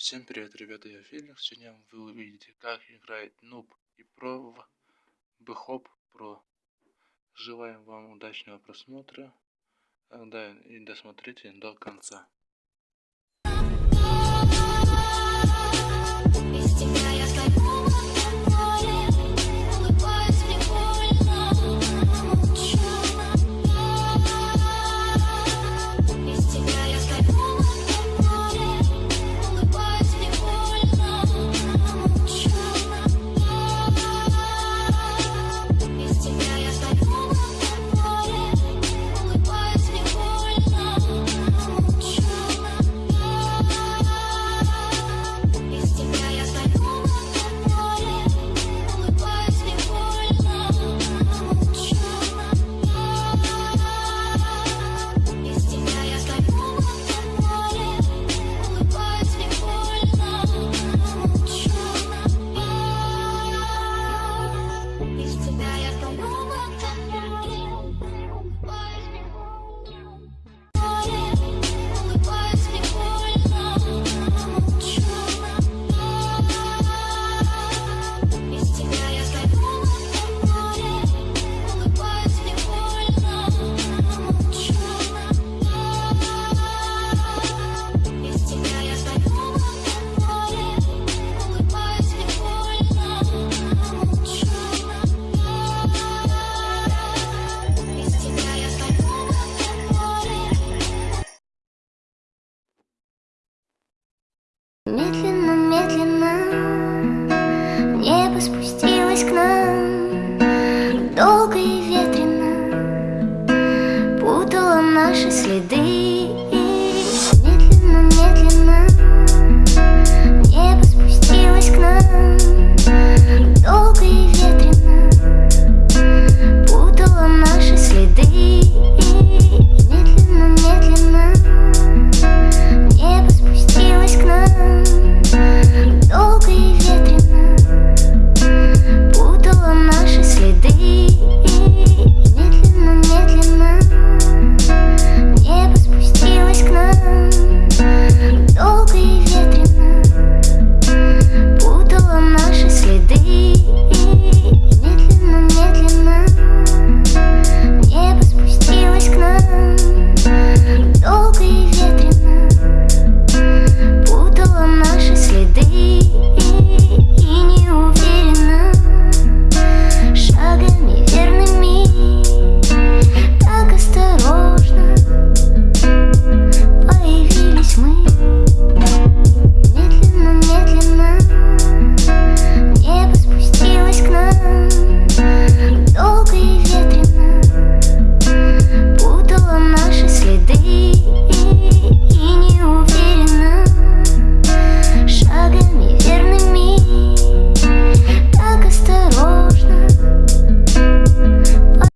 Всем привет, ребята, я Феликс. Сегодня вы увидите, как играет Нуб и Про в Бхоп Про. Желаем вам удачного просмотра. Да, и досмотрите до конца. наши следы.